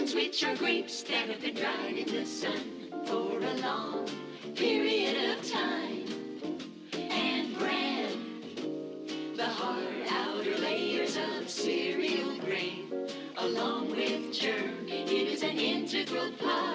raisins which are grapes that have been dried in the sun for a long period of time. And bran, the hard outer layers of cereal grain, along with germ. It is an integral part